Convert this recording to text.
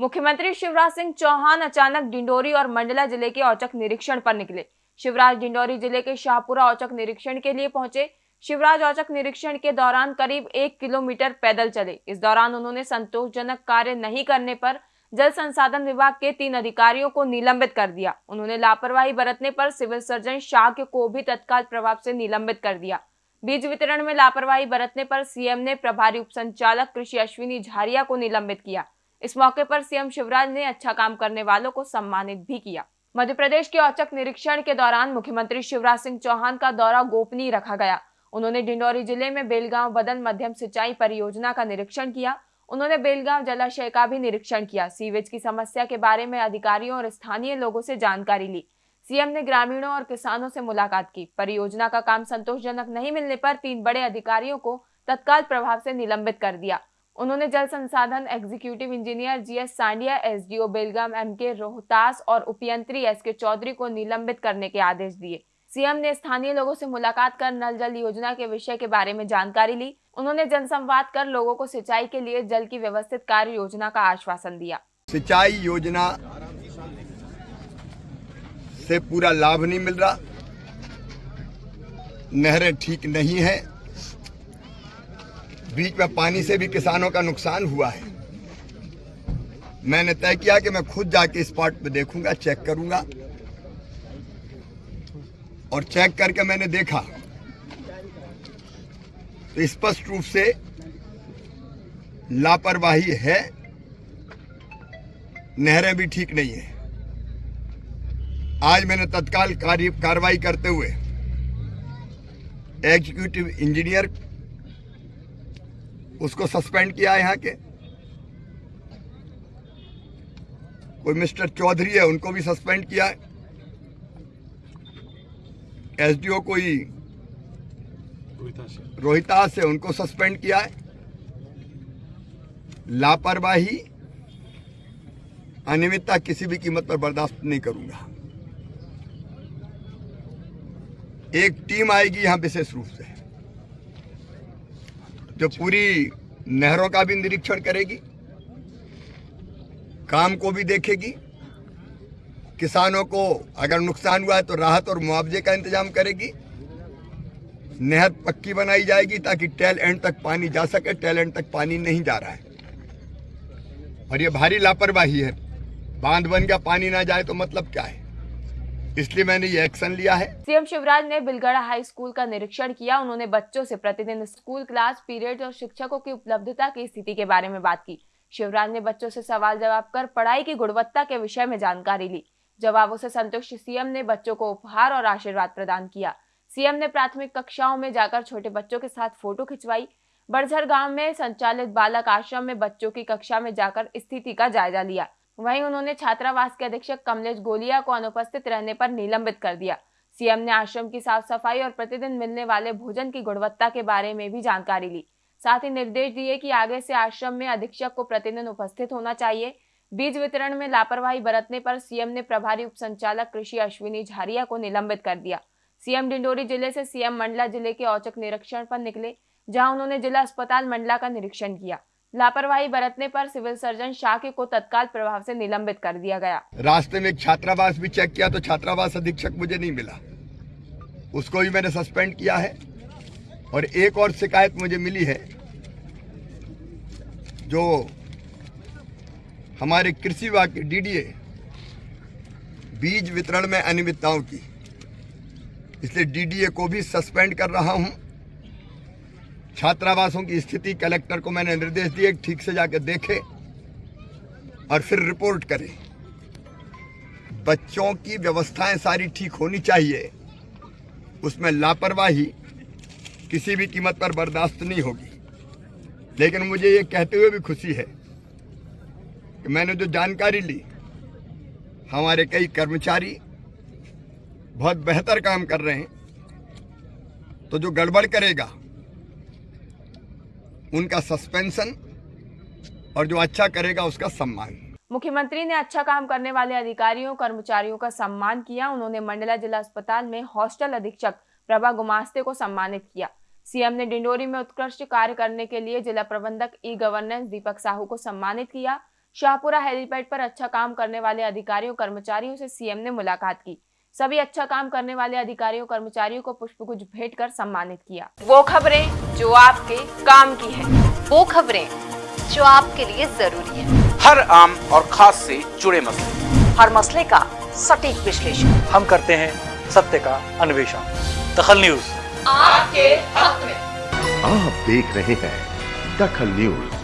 मुख्यमंत्री शिवराज सिंह चौहान अचानक डिंडोरी और मंडला ज़िले के औचक निरीक्षण पर निकले। शिवराज डिंडोरी ज़िले के शाहपुरा औचक निरीक्षण के लिए पहुँचे। शिवराज औचक निरीक्षण के दौरान करीब एक किलोमीटर पैदल चले। इस दौरान उन्होंने संतोषजनक कार्य नहीं करने पर जल संसाधन विभाग के तीन अधिकारियों को निलंबित कर दिया। उन्होंने लापरवाही बरतने पर सिविल सर्जन शाह को भी तत्काल प्रभाव से निलंबित कर दिया। बीज वितरण में लापरवाही बरतने पर सीएम ने प्रभारी उप संचालक कृषि अश्विनी झारिया को निलंबित किया। इस मौके पर सीएम शिवराज ने अच्छा काम करने वालों को सम्मानित भी किया। मध्य प्रदेश के औचक निरीक्षण के दौरान मुख्यमंत्री शिवराज सिंह चौहान का दौरा गोपनीय रखा गया। उन्होंने डिंडोरी ज़िले में बेलगांव बदन मध्यम सिंचाई परियोजना का निरीक्षण किया। उन्होंने बेलगांव जलाशय का भी निरीक्षण किया। सीवेज की समस्या के बारे में अधिकारियों और स्थानीय लोगों से जानकारी ली। सीएम ने ग्रामीणों और किसानों से मुलाकात की। परियोजना का काम संतोषजनक नहीं मिलने पर तीन बड़े अधिकारियों को तत्काल प्रभाव से निलंबित कर दिया। उन्होंने जल संसाधन एग्जीक्यूटिव इंजीनियर जीएस सांडिया SDO Belgaum M K Rohtas और उपयंत्री एस के चौधरी को निलंबित करने के आदेश दिए। सीएम ने स्थानीय लोगों से मुलाकात कर नल जल योजना के विषय के बारे में जानकारी ली। उन्होंने जनसंवाद कर लोगों को सिंचाई के लिए जल की व्यवस्थित कार्य योजना का आश्वासन दिया। सिंचाई योजना से पूरा लाभ नहीं मिल रहा। नहरें ठीक नहीं है। बीच में पानी से भी किसानों का नुकसान हुआ है। मैंने तय किया कि मैं खुद जाके स्पॉट पे देखूँगा चेक करूँगा। और चेक करके मैंने देखा तो स्पष्ट रूप से लापरवाही है। नहरें भी ठीक नहीं है। आज मैंने तत्काल कार्रवाई करते हुए एग्जीक्यूटिव इंजीनियर उसको सस्पेंड किया यहाँ के। कोई मिस्टर चौधरी है, उनको भी सस्पेंड किया। है एसडीओ कोई रोहितास है उनको सस्पेंड किया। है लापरवाही, अनियमितता किसी भी कीमत पर बर्दाश्त नहीं करूँगा। एक टीम आएगी यहाँ विशेष रूप से। जो पूरी नहरों का भी निरीक्षण करेगी, काम को भी देखेगी। किसानों को अगर नुकसान हुआ है तो राहत और मुआवजे का इंतज़ाम करेगी। नहर पक्की बनाई जाएगी ताकि टेल एंड तक पानी जा सके, टेल एंड तक पानी नहीं जा रहा है। और ये भारी लापरवाही है। बाँध बन गया, पानी ना जाए तो मतलब क्या है? इसलिए मैंने ये एक्शन लिया है। सीएम शिवराज ने बिलगढ़ा हाई स्कूल का निरीक्षण किया। उन्होंने बच्चों से प्रतिदिन स्कूल क्लास पीरियड और शिक्षकों की उपलब्धता की स्थिति के बारे में बात की। शिवराज ने बच्चों से सवाल जवाब कर पढ़ाई की गुणवत्ता के विषय में जानकारी ली। जवाबों से संतुष्ट सीएम ने बच्चों को उपहार और आशीर्वाद प्रदान किया। सीएम ने प्राथमिक कक्षाओं में जाकर छोटे बच्चों के साथ फ़ोटो खिंचवाई। बड़झर गाँव में संचालित बालक आश्रम में बच्चों की कक्षा में जाकर स्थिति का जायजा लिया। वहीं उन्होंने छात्रावास के अधीक्षक कमलेश गोलिया को अनुपस्थित रहने पर निलंबित कर दिया। सीएम ने आश्रम की साफ़ सफ़ाई और प्रतिदिन मिलने वाले भोजन की गुणवत्ता के बारे में भी जानकारी ली। साथ ही निर्देश दिए कि आगे से आश्रम में अधीक्षक को प्रतिदिन उपस्थित होना चाहिए। बीज वितरण में लापरवाही बरतने पर सीएम ने प्रभारी उप संचालक कृषि अश्विनी झारिया को निलंबित कर दिया। सीएम डिंडोरी ज़िले से सीएम मंडला ज़िले के औचक निरीक्षण पर निकले, जहाँ उन्होंने जिला अस्पताल मंडला का निरीक्षण किया। लापरवाही बरतने पर सिविल सर्जन शाह को तत्काल प्रभाव से निलंबित कर दिया गया। रास्ते में एक छात्रावास भी चेक किया तो छात्रावास अधीक्षक मुझे नहीं मिला। उसको भी मैंने सस्पेंड किया है और एक और शिकायत मुझे मिली है, जो हमारे कृषि विभाग के डीडीए बीज वितरण में अनियमितताओं की। इसलिए डीडीए को भी सस्पेंड कर रहा हूँ। छात्रावासों की स्थिति कलेक्टर को मैंने निर्देश दिए ठीक से जाकर देखे और फिर रिपोर्ट करें। बच्चों की व्यवस्थाएँ सारी ठीक होनी चाहिए। उसमें लापरवाही किसी भी कीमत पर बर्दाश्त नहीं होगी। लेकिन मुझे ये कहते हुए भी खुशी है कि मैंने जो जानकारी ली, हमारे कई कर्मचारी बहुत बेहतर काम कर रहे हैं। तो जो गड़बड़ करेगा उनका सस्पेंशन और जो अच्छा करेगा उसका सम्मान। मुख्यमंत्री ने अच्छा काम करने वाले अधिकारियों, कर्मचारियों का सम्मान किया। उन्होंने मंडला जिला अस्पताल में हॉस्टल अधीक्षक प्रभा गुमास्ते को सम्मानित किया। सीएम ने डिंडोरी में उत्कृष्ट कार्य करने के लिए जिला प्रबंधक ई गवर्नेंस दीपक साहू को सम्मानित किया। शाहपुरा हेलीपैड पर अच्छा काम करने वाले अधिकारियों, कर्मचारियों से सीएम ने मुलाकात की। सभी अच्छा काम करने वाले अधिकारियों कर्मचारियों को पुष्पगुच्छ भेंट कर सम्मानित किया। वो खबरें जो आपके काम की है वो खबरें जो आपके लिए ज़रूरी है। हर आम और खास से जुड़े मसले। हर मसले का सटीक विश्लेषण। हम करते हैं सत्य का अन्वेषण। दखल न्यूज़। आपके हक में। आप देख रहे हैं दखल न्यूज़।